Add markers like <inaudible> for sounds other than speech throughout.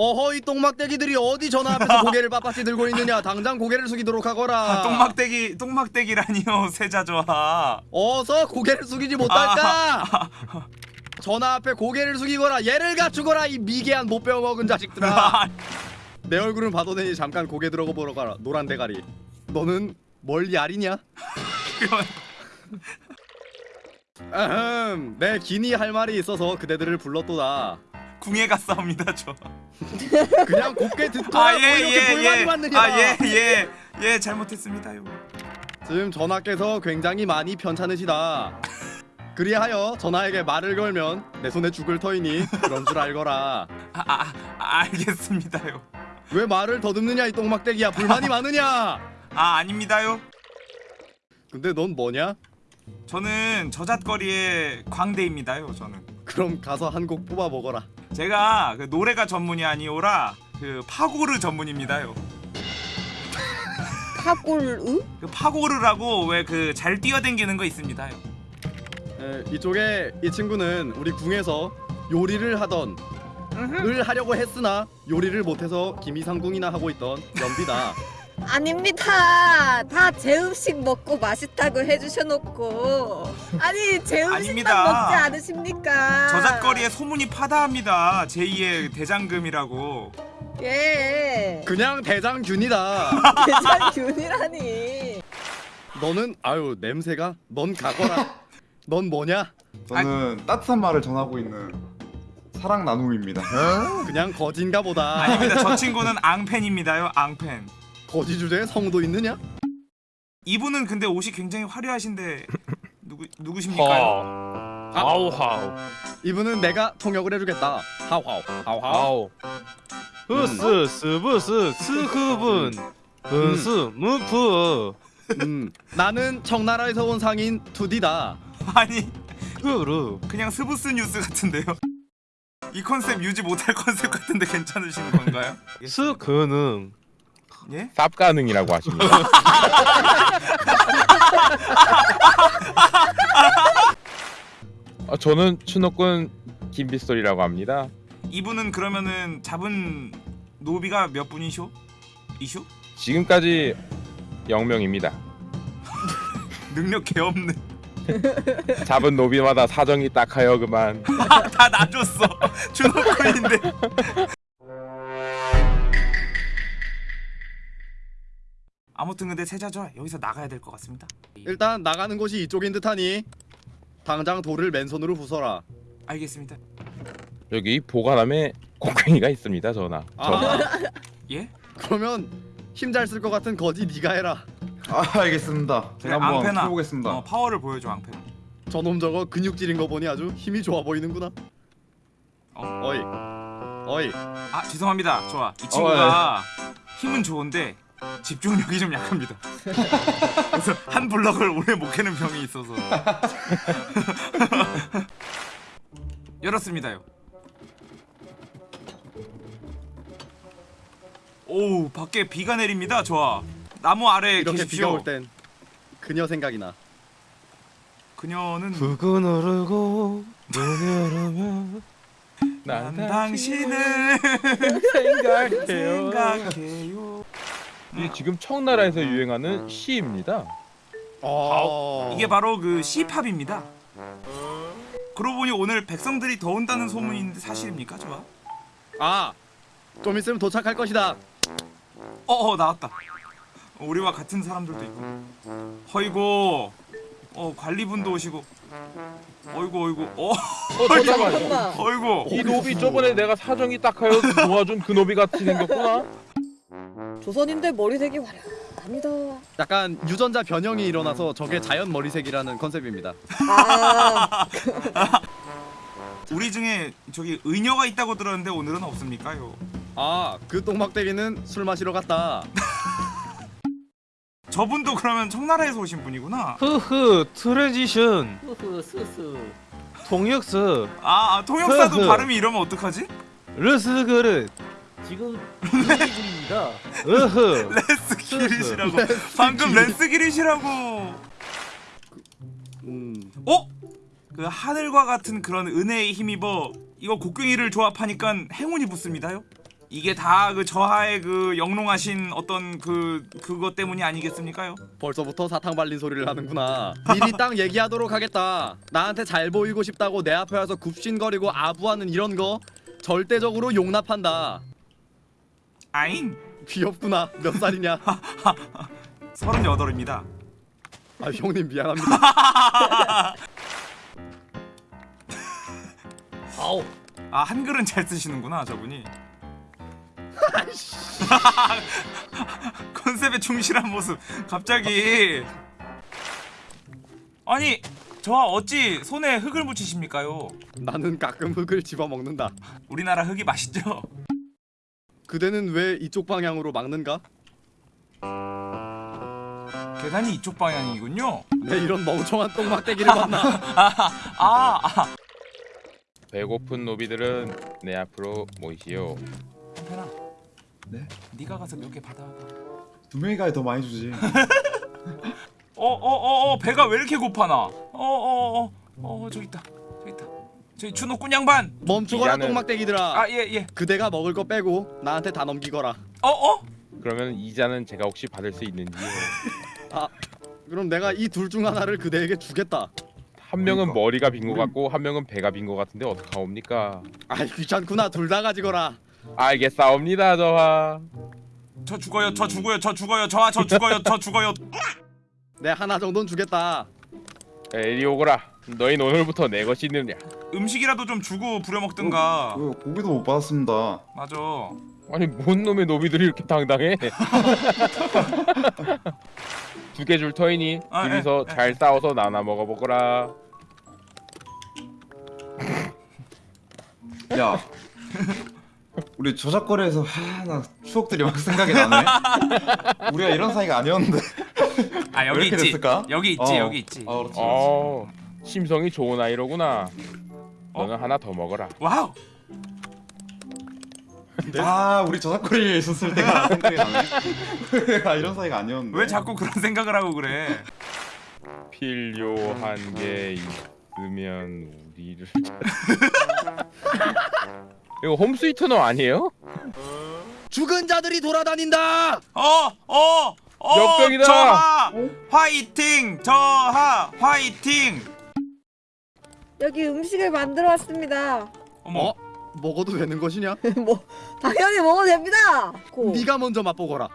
어허 이 똥막대기들이 어디 전화 앞에서 <laughs> 고개를 빳빳이 들고 있느냐? 당장 고개를 숙이도록 하거라. 아, 똥막대기 똥막대기라니요 <laughs> 세자조아 어서 고개를 숙이지 못할까? 전화 앞에 고개를 숙이거라. 얘를 갖추거라 이 미개한 못 배워 먹은 자식들아. <laughs> 내 얼굴은 봐도 되니 잠깐 고개 들어가 보러 가라 노란 대가리. 너는 뭘 야리냐? 아흠 내 기니 할 말이 있어서 그대들을 불렀도다. 궁예 갔사옵니다 저. 그냥 곱게 듣거라 뭐 이렇게 불만이 많느냐 아예예예예 예, 잘못했습니다 요. 지금 전하께서 굉장히 많이 편찮으시다 그리하여 전하에게 말을 걸면 내 손에 죽을 터이니 그런 줄 알거라 아, 아, 아 알겠습니다요. 왜 말을 더듬느냐 이 똥막대기야 불만이 많으냐 아 아닙니다요. 근데 넌 뭐냐? 저는 저잣거리의 광대입니다요. 저는 그럼 가서 한 곡 뽑아 먹어라 제가 그 노래가 전문이 아니오라 그 파고르 전문입니다요. <laughs> 파골으? 그 파고르라고 왜 그 잘 뛰어댕기는 거 있습니다요. 에, 이쪽에 이 친구는 우리 궁에서 요리를 하던 을 하려고 했으나 요리를 못해서 김이상궁이나 하고 있던 연비다 아닙니다. 다 제 음식 먹고 맛있다고 해주셔놓고 아니 제 음식만 아닙니다. 먹지 않으십니까? 저잣거리에 소문이 파다합니다. 제2의 대장금이라고. 예. 그냥 대장균이다 <laughs> 대장균이라니. 너는 아유 냄새가 넌 가거라 <laughs> 넌 뭐냐? 저는 따뜻한 말을 전하고 있는 사랑 나눔입니다. 그냥 거진가 보다 아닙니다. 저 <laughs> 친구는 앙팬입니다요. 앙팬. 거지 주제에 성도 있느냐? 이분은 근데 옷이 굉장히 화려하신데 <laughs> 누구 누구십니까요? 아. 하우 하우 이분은 내가 통역을 해주겠다. 하우 하우 하우 하우 하우 흐스 스브스 스크분. 분스 무프. 음, 나는 청나라에서 온 상인 투디다. 아니 그루 그냥 스브스 뉴스 같은데요. 이 컨셉 유지 못할 컨셉 같은데 괜찮으신 건가요? 스그능 예? 쌉 가능이라고 하십니다. <laughs> 어, 저는 추노꾼 김빗솔이라고 합니다. 이분은 그러면은 잡은 노비가 몇 분이쇼? 이쇼? 지금까지 0명입니다. <laughs> 능력 개 없네. <laughs> 잡은 노비마다 사정이 딱하여 그만. 다 놔줬어. 주노코인데. 아무튼 근데 세자죠 여기서 나가야 될 것 같습니다. 일단 나가는 곳이 이쪽인 듯하니 당장 돌을 맨손으로 부숴라 알겠습니다. 여기 보관함에 곡괭이가 있습니다, 전하. 저아 <laughs> 예? 그러면 힘 잘 쓸 것 같은 거지 네가 해라 아 알겠습니다. 그래, 제가 한번 앙패나. 해보겠습니다. 어, 파워를 보여줘 앙패. 저놈 저거 근육질인 거 보니 아주 힘이 좋아 보이는구나 어. 어이 어이 아 죄송합니다. 좋아. 이 친구가 힘은 좋은데 집중력이 좀 약합니다. 그래서 한 블럭을 오래 못 캐는 병이 있어서. <laughs> 열었습니다요. 오 밖에 비가 내립니다. 좋아. 나무 아래에 이렇게 비가 계십시오. 올땐 그녀 생각이 나 그녀는 붉은 오르고 눈을 오면 난 당신을 <laughs> 생각해요. 생각해요. 이 지금 청나라에서 유행하는 시입니다. 어... 이게 바로 그 C팝입니다. 그러고 보니 오늘 백성들이 더 온다는 소문이 있는데 사실입니까? 좋아. 아 좀 있으면 도착할 것이다 어, 어 나왔다. 어, 우리와 같은 사람들도 있고. 허이고. 어 관리분도 오시고. 어이구 어이구. 어 어. <laughs> 잠깐만. 어이구. 이 노비 저번에 내가 사정이 딱하여 도와준 그 노비 같이 생겼구나. 조선인들 머리색이 화려합니다. 약간 유전자 변형이 일어나서 저게 자연 머리색이라는 컨셉입니다 아, <laughs> 우리 중에 저기 의녀가 있다고 들었는데 오늘은 없습니까요? 아 그 똥막대기는 술 마시러 갔다 <laughs> 저분도 그러면 청나라에서 오신 분이구나. 흐흐 트랜지션 통역서 아, 아 통역사도 흐흐. 발음이 이러면 어떡하지? 르스 그릇 지금 <laughs> 분위기입니다. 으흐 레스 기릿이라고. 방금 레스 기릿이라고. 음 어? 그 하늘과 같은 그런 은혜에 힘입어 이거 곡괭이를 조합하니까 행운이 붙습니다요. 이게 다 그 저하의 그 영롱하신 어떤 그 그것 때문이 아니겠습니까요? 벌써부터 사탕 발린 소리를 하는구나. 미리 딱 얘기하도록 하겠다. 나한테 잘 보이고 싶다고 내 앞에 와서 굽신거리고 아부하는 이런 거 절대적으로 용납한다. 아잉 귀엽구나. 몇 살이냐? <laughs> 서른여덟입니다. 아 형님 미안합니다. <laughs> 아우 아 한글은 잘 쓰시는구나 저분이. <laughs> 컨셉에 충실한 모습 갑자기 아니 저와 어찌 손에 흙을 묻히십니까요? 나는 가끔 흙을 집어 먹는다. 우리나라 흙이 맛있죠? 그대는 왜 이쪽 방향으로 막는가? 계단이 이쪽 방향이군요. 내 이런 멍청한 똥막대기를 봤나? <laughs> 아, 아. 배고픈 노비들은 내 앞으로 모이시오. 한편아. 네? 네가 가서 몇 개 받아와. 두 명이 가야 더 많이 주지. 어어 어 <laughs> 어, 배가 왜 이렇게 고파나? 어어어 어, 어, 저기 있다. 저기 있다. 저기 준호 꾼 양반. 멈추거라 이자는- 똥막대기들아. 아 예 예. 그대가 먹을 거 빼고 나한테 다 넘기거라. 어 어? 그러면 이자는 제가 혹시 받을 수 있는지요? <laughs> 그럼 내가 이 둘 중 하나를 그대에게 주겠다. 한 명은 그러니까. 머리가 빈 것 같고 한 명은 배가 빈 것 같은데 어떡하옵니까? 아이 귀찮구나 둘 다 가지거라. 알겠사옵니다 저하. 저 죽어요. 저 죽어요. 저 죽어요. 저아 저 죽어요. 저 죽어요. 내 하나 정도는 주겠다. 에리 오거라. 너희 오늘부터 내 것이 있느냐? 음식이라도 좀 주고 부려 먹든가. 그 고기도 못 받았습니다. 맞아. 아니 뭔 놈의 노비들이 이렇게 당당해? <laughs> 두 개 줄 터이니 아, 둘이서 에, 에. 잘 싸워서 나눠 먹어보거라. 야, 우리 저작거리에서 하나 추억들이 막 생각이 나네. 우리가 이런 사이가 아니었는데. 아왜 여기 있지. 됐을까? 여기 있지. 어. 여기 있지. 아, 그렇지. 그렇지. 어, 심성이 좋은 아이로구나. 어? 너는 하나 더 먹어라. 와우. <laughs> 아, 우리 저작거리에 있었을 때가 <laughs> 생각이 나네. 우리가 <laughs> 이런 사이가 아니었는데. 왜 자꾸 그런 생각을 하고 그래? 필요한 게 있으면 우리를 이거 홈스위트너 아니에요? 죽은 자들이 돌아다닌다. 어, 어, 어. 역병이다. 저하 화이팅. 저하 화이팅. 여기 음식을 만들어 왔습니다. 어머. 어? 먹어도 되는 것이냐? <laughs> 뭐 당연히 먹어도 됩니다. 고. 네가 먼저 맛보거라.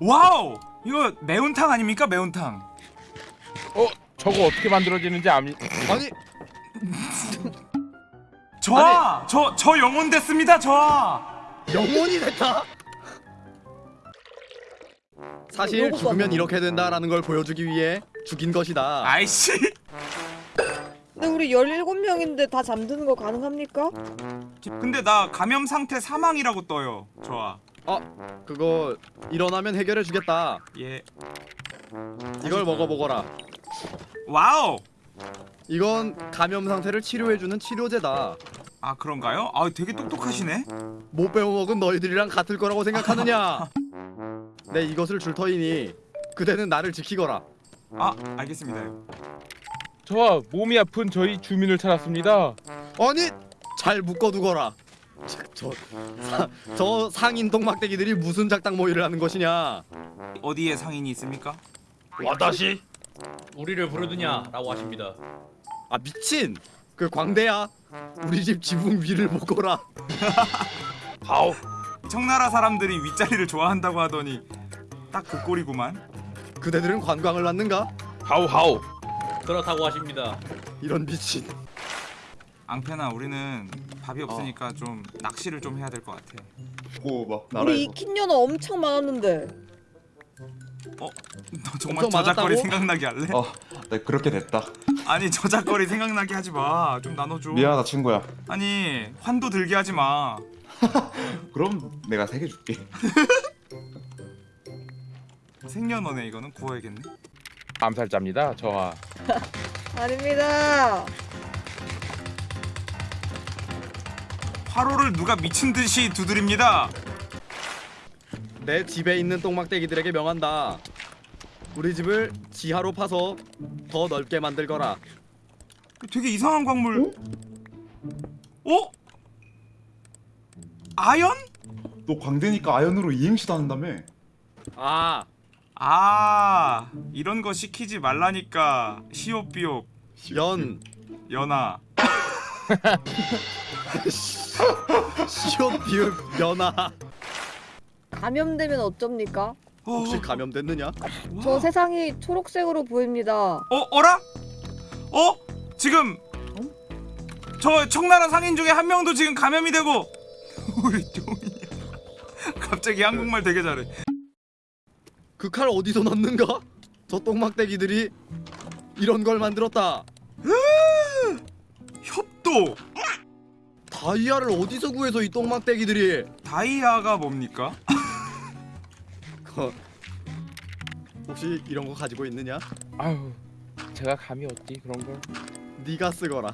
wow. 이거 매운탕 아닙니까? 매운탕. 어? 저거 어떻게 만들어지는지 암... <laughs> 아니 <laughs> 저하. 저저 영혼 됐습니다. 저하. 영혼이 됐다. 사실 죽으면. 이렇게 된다라는 걸 보여주기 위해 죽인 것이다. 아이씨. 근데 우리 17명인데 다 잠드는 거 가능합니까? 근데 나 감염 상태 사망이라고 떠요. 저하. 그거 일어나면 해결해 주겠다. 예. 이걸 먹어보거라. Wow. 이건 감염 상태를 치료해 주는 치료제다. 아 그런가요? 아 되게 똑똑하시네. 못 배워먹은 너희들이랑 같을 거라고 생각하느냐? 내 이것을 줄 터이니 그대는 나를 지키거라. 아 알겠습니다. 저와 몸이 아픈 저희 주민을 찾았습니다 아니 잘 묶어두거라. 저, 저, 사, 저 상인 똥막대기들이 무슨 작당 모의를 하는 것이냐? 어디에 상인이 있습니까? 와다시 우리를 부르느냐라고 하십니다. 아 미친! 그 광대야. 우리 집 지붕 위를 묶어라. <laughs> 아우 청나라 사람들이 윗자리를 좋아한다고 하더니 딱 그 꼴이구만. 그대들은 관광을 왔는가? 하우 하우 그렇다고 하십니다. 이런 미친. 앙페나 우리는 밥이 없으니까 좀 낚시를 좀 해야 될 것 같아. 고, 막 우리 나라에서. 익힌 연어 엄청 많았는데. 너 정말 저작거리? 생각나게 할래? 어, 네 그렇게 됐다. 아니 저작거리 생각나게 하지 마. 좀 나눠줘. 미안하다 친구야. 아니 환도 들게 하지 마. <laughs> 그럼 내가 세 개 줄게. <laughs> 생년원에 이거는 구워야겠네. 암살자입니다 저하 <laughs> 아닙니다. 화로를 누가 미친 듯이 두드립니다. 내 집에 있는 똥막대기들에게 명한다. 우리 집을 지하로 파서 더 넓게 만들거라. 되게 이상한 광물. 어? 아연? 너 광대니까 아연으로 이행시도 한다며 아 아 이런 거 시키지 말라니까 시옵비옵 연 연아 시옷 비읍 연아 감염되면 어쩝니까? 어, 혹시 감염됐느냐? 저 세상이 초록색으로 보입니다. 어 어라? 어? 지금 저 청나라 상인 중에 한 명도 지금 감염이 되고 <laughs> 우리 쫑이 갑자기 한국말 되게 잘해 그 칼 어디서 났는가? 저 똥막대기들이 이런 걸 만들었다. 협도 다이아를 어디서 구해서 이 똥막대기들이? 다이아가 뭡니까? 거- 혹시 이런 거 가지고 있느냐? 아유 제가 감이 어디 그런 걸 네가 쓰거라.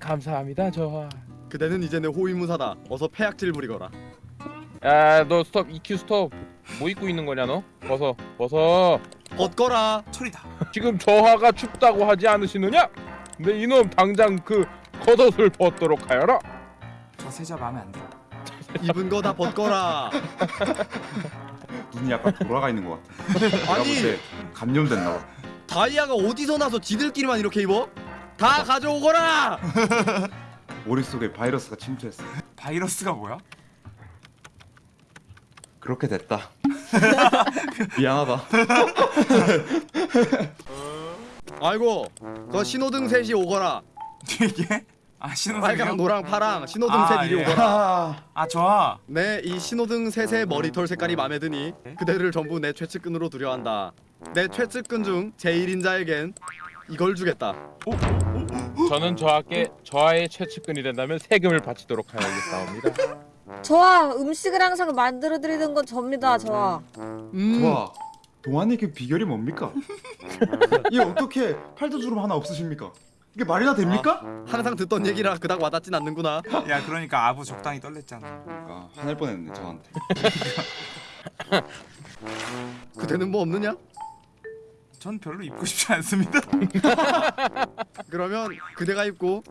감사합니다 저하 그대는 이제 내 호위무사다. 어서 폐악질 부리거라. 야너 스톱 EQ 스톱 뭐 입고 있는 거냐 너 벗어 벗어 벗거라. 철이다 지금 저하가 춥다고 하지 않으시느냐 근데 이놈 당장 그 겉옷을 벗도록 하여라 저 세자 마음에 안 들어 입은 거 다 벗거라. <laughs> 눈이 약간 돌아가 있는 것 같아 아니 감염됐나 봐 다이아가 어디서 나서 지들끼리만 이렇게 입어? 다 가져오거라. <laughs> 머릿속에 바이러스가 침투했어 바이러스가 뭐야? 그렇게 됐다 <laughs> 미안하다 <laughs> 아이고, 저 신호등 셋이 오거라. 이게? 아 신호등이요? 빨강, 노랑, 파랑 신호등 아, 셋 이리 예. 오거라. 아, 아 좋아 네, 이 신호등 셋의 머리털 색깔이 마음에 드니 그대를 전부 내 최측근으로 두려한다. 내 최측근 중 제1인자에겐 이걸 주겠다. 저는 저하께 저하의 최측근이 된다면 세금을 바치도록 하여야겠사옵니다 <laughs> 저와 음식을 항상 만들어 드리는 건 접니다. 저와. 음, 좋아 동안의 그 비결이 뭡니까? <laughs> 이 어떻게 팔도주름 하나 없으십니까? 이게 말이나 됩니까? 항상 듣던 얘기라 그닥 와닿진 않는구나. 야 그러니까 아부 적당히 떨랬잖아 그러니까 화낼 뻔했네 저한테 <laughs> 그대는 뭐 없느냐? 전 별로 입고 싶지 않습니다 <laughs> 그러면 그대가 입고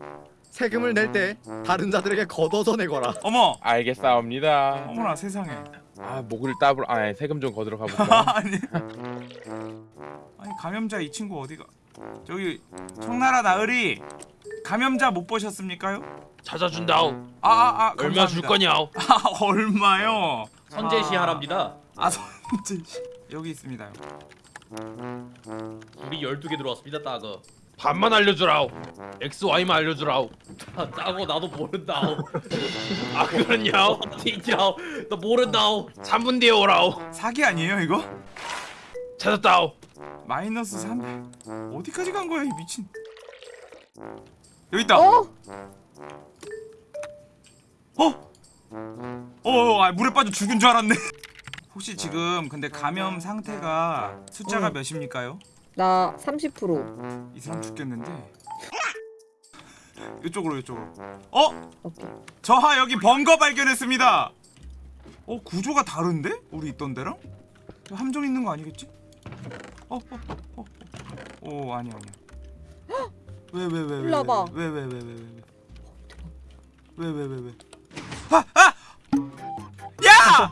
세금을 낼 때 다른 자들에게 걷어서 내거라. 어머 알겠사옵니다 어머나 세상에 아 목을 따블 아 세금 좀 거들어 가볼까 <laughs> 아니 아니 감염자 이 친구 어디가 저기 청나라 나으리 감염자 못 보셨습니까요? 찾아준다오. 아아 아 아, 얼마 줄 거냐오? <laughs> 아 얼마요? 선제시 하랍니다. 아 선제 씨 여기 있습니다요. 우리 12개 들어왔습니다, 따거. 반만 알려주라오. XY만 알려주라오. 아, 따거 나도 모른다오. <laughs> 아, 그러냐오? 진짜오. 나 모른다오. 3분 뒤에 오라오. 사기 아니에요 이거? 찾았다오. 마이너스 300 어디까지 간 거야 이 미친 여기 있다 어? 어? 어, 아, 물에 빠져 죽은 줄 알았네. <laughs> 혹시 지금 근데 감염 상태가 숫자가 응. 몇입니까요? 나 30%. 이 사람 죽겠는데. 이쪽으로 이쪽으로. 어? 오케이. 저하 여기 번거 발견했습니다. 어 구조가 다른데? 우리 있던 데랑? 저 함정 있는 거 아니겠지? 어, 어, 어, 어, 어, 어 아니야 아니야. 왜 왜 왜 왜? 일로 와봐. 왜왜왜 왜 왜? 왜 왜 왜 왜? 아 아! 야!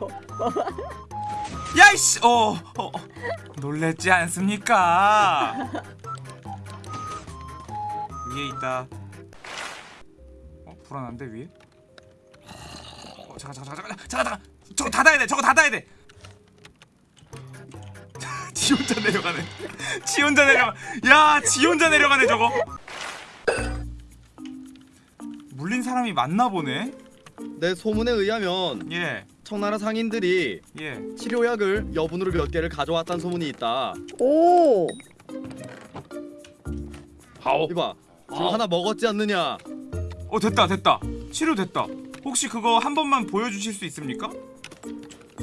야이씨! 어, 어, 어. 놀랬지 않습니까? <laughs> 위에 있다. 어 불안한데 위에? 어 잠깐 잠깐 잠깐 잠깐 잠깐 저거 닫아야 돼 저거 닫아야 돼. <laughs> 지 혼자 내려가네. 지 혼자 내려가. 야, 지 혼자 내려가네 저거. 물린 사람이 맞나 보네. 내 소문에 의하면 예, 청나라 상인들이 예. 치료약을 여분으로 몇 개를 가져왔다는 소문이 있다. 오. 하오. 이봐, 지금 아. 하나 먹었지 않느냐? 어 됐다 됐다. 치료 됐다. 혹시 그거 한 번만 보여주실 수 있습니까?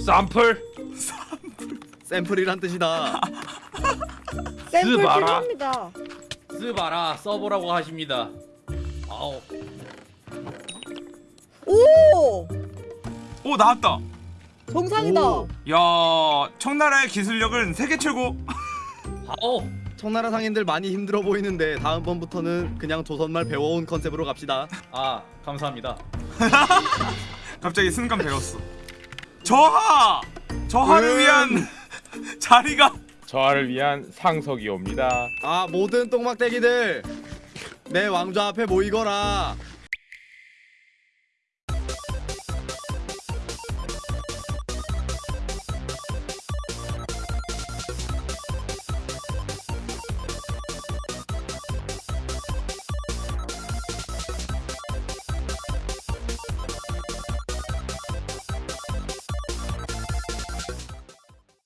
쌈플. 샘플이란 뜻이다. 샘플. 필요합니다. 쓰바라 써보라고 하십니다. 아오. 오. 오 나왔다. 정상이다. 오. 야, 청나라의 기술력은 세계 최고. <laughs> 하오. 청나라 상인들 많이 힘들어 보이는데 다음번부터는 그냥 조선말 배워온 컨셉으로 갑시다. 아, 감사합니다. <laughs> 갑자기 순간 배웠어. 저하! 저하를 음. 위한 <laughs> 자리가 저를 위한 상석이 옵니다. 아 모든 똥막대기들 내 왕좌 앞에 모이거라